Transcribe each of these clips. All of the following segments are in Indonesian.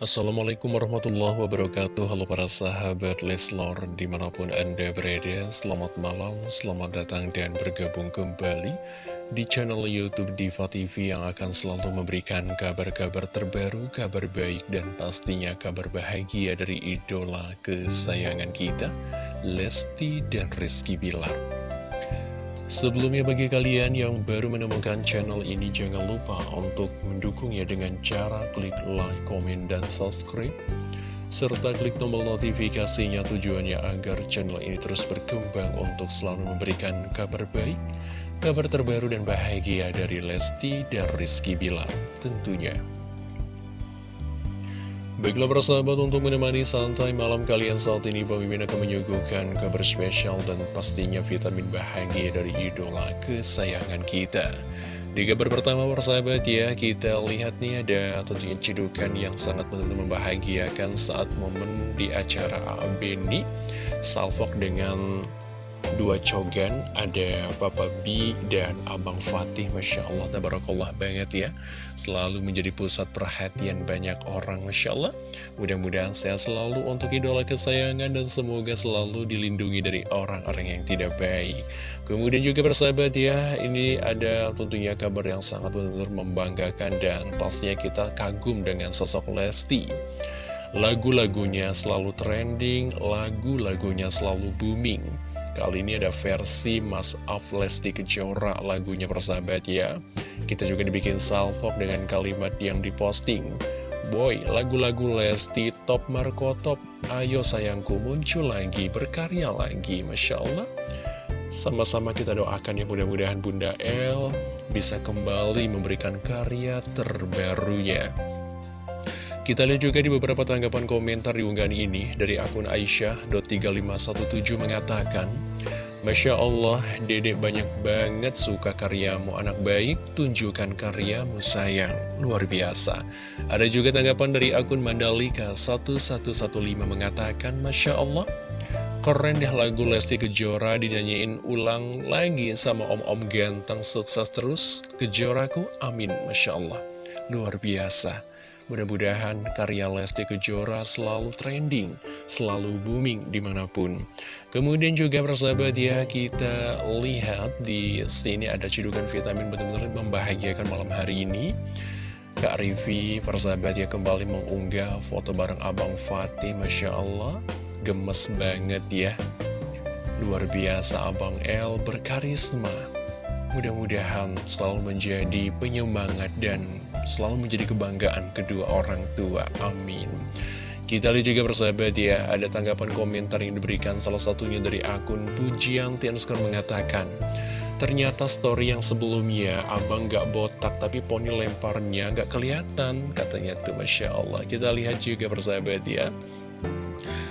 Assalamualaikum warahmatullahi wabarakatuh. Halo para sahabat Leslor Di mana pun anda berada Selamat malam, selamat datang dan bergabung kembali Di channel Youtube Diva TV Yang akan selalu memberikan kabar-kabar terbaru Kabar baik dan pastinya kabar bahagia Dari idola kesayangan kita Lesti dan Rizky Bilar Sebelumnya bagi kalian yang baru menemukan channel ini jangan lupa untuk mendukungnya dengan cara klik like, komen, dan subscribe serta klik tombol notifikasinya tujuannya agar channel ini terus berkembang untuk selalu memberikan kabar baik, kabar terbaru dan bahagia dari Lesti dan Rizky Bilar tentunya. Baiklah persahabat untuk menemani santai malam kalian saat ini Bang akan menyuguhkan kabar spesial dan pastinya vitamin bahagia dari idola kesayangan kita. Di kabar pertama persahabat ya kita lihat nih ada tentunya cedukan yang sangat benar-benar membahagiakan saat momen di acara Beni Salfok dengan dua cogan ada Papa B dan Abang Fatih Masya Allah Tabarakallah banget ya. Selalu menjadi pusat perhatian banyak orang Masya Allah. Mudah-mudahan sehat selalu untuk idola kesayangan dan semoga selalu dilindungi dari orang-orang yang tidak baik. Kemudian juga bersahabat ya ini ada tentunya kabar yang sangat benar-benar membanggakan dan pastinya kita kagum dengan sosok Lesti. Lagu-lagunya selalu trending lagu-lagunya selalu booming Kali ini ada versi Mas Af Lesti Kejora lagunya persahabat ya. Kita juga dibikin salvok dengan kalimat yang diposting. Boy, lagu-lagu Lesti top Marco top Ayo sayangku muncul lagi, berkarya lagi Masya Allah. Sama-sama kita doakan ya mudah-mudahan Bunda El bisa kembali memberikan karya terbarunya kita lihat juga di beberapa tanggapan komentar di unggahan ini dari akun Aisyah.3517 mengatakan Masya Allah, dedek banyak banget suka karyamu. Anak baik, tunjukkan karyamu sayang, luar biasa. Ada juga tanggapan dari akun Mandalika 1115 mengatakan Masya Allah, keren deh lagu Lesti Kejora dinyanyiin ulang lagi sama om-om ganteng sukses terus, Kejoraku, amin, Masya Allah, luar biasa. Mudah-mudahan karya Lesti Kejora selalu trending, selalu booming di mana pun. Kemudian juga persahabat ya, kita lihat di sini ada cedukan vitamin benar-benar membahagiakan malam hari ini. Kak Rivi, persahabat ya, kembali mengunggah foto bareng Abang Fatih, Masya Allah. Gemes banget ya. Luar biasa Abang El berkarisma. Mudah-mudahan selalu menjadi penyemangat dan selalu menjadi kebanggaan kedua orang tua. Amin. Kita lihat juga bersahabat ya, ada tanggapan komentar yang diberikan salah satunya dari akun Pujian Tianskor mengatakan, Ternyata story yang sebelumnya abang gak botak tapi poni lemparnya gak kelihatan katanya tuh Masya Allah. Kita lihat juga bersahabat ya.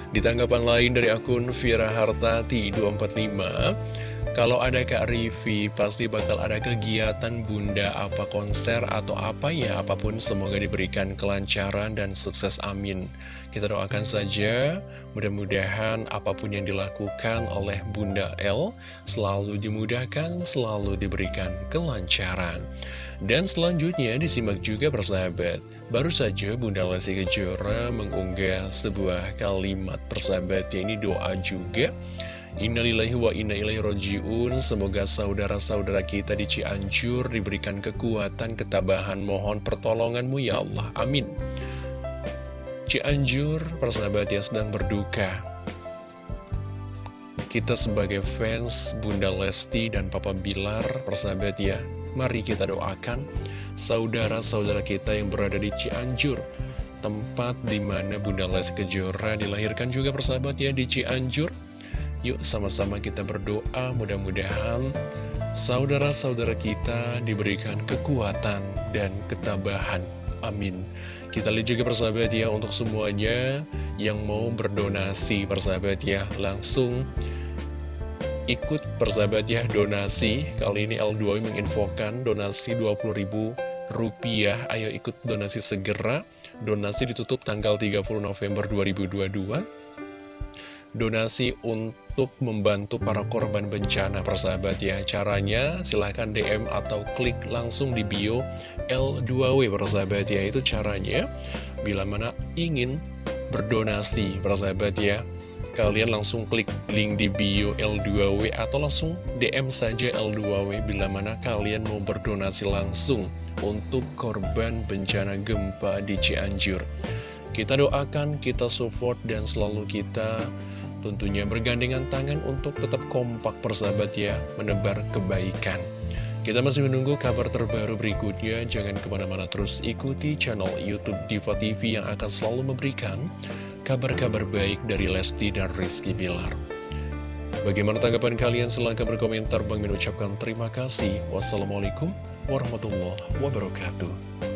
Di tanggapan lain dari akun Vira Hartati 245 kalau ada Kak Rivi, pasti bakal ada kegiatan bunda apa konser atau apa ya, apa pun semoga diberikan kelancaran dan sukses amin. Kita doakan saja, mudah-mudahan apa pun yang dilakukan oleh Bunda L selalu dimudahkan, selalu diberikan kelancaran. Dan selanjutnya disimak juga persahabat, baru saja Bunda Lesti Kejora mengunggah sebuah kalimat persahabat, ini doa juga Innalillahi wa inna ilaihi roji'un Semoga saudara-saudara kita di Cianjur diberikan kekuatan, ketabahan Mohon pertolonganmu ya Allah, amin. Cianjur, persahabat yang sedang berduka. Kita sebagai fans Bunda Lesti dan Papa Bilar, persahabat ya Mari kita doakan saudara-saudara kita yang berada di Cianjur. Tempat di mana Bunda Lesti Kejora dilahirkan juga persahabat ya di Cianjur Yuk sama-sama kita berdoa mudah-mudahan saudara-saudara kita diberikan kekuatan dan ketabahan. Amin. Kita lihat juga persahabat ya untuk semuanya yang mau berdonasi persahabat ya langsung ikut persahabat ya donasi. Kali ini L2 menginfokan donasi 20 ribu rupiah. Ayo ikut donasi segera. Donasi ditutup tanggal 30 November 2022 donasi untuk membantu para korban bencana persahabat ya caranya silahkan DM atau klik langsung di bio L2W persahabat ya itu caranya bila mana ingin berdonasi persahabat ya kalian langsung klik link di bio L2W atau langsung DM saja L2W bila mana kalian mau berdonasi langsung untuk korban bencana gempa di Cianjur. Kita doakan, kita support, dan selalu kita tentunya bergandengan tangan untuk tetap kompak persahabat ya, menebar kebaikan. Kita masih menunggu kabar terbaru berikutnya, jangan ke mana-mana terus ikuti channel Youtube Diva TV yang akan selalu memberikan kabar-kabar baik dari Lesti dan Rizky Bilar. Bagaimana tanggapan kalian? Silahkan berkomentar. Bang mengucapkan terima kasih. Wassalamualaikum warahmatullahi wabarakatuh.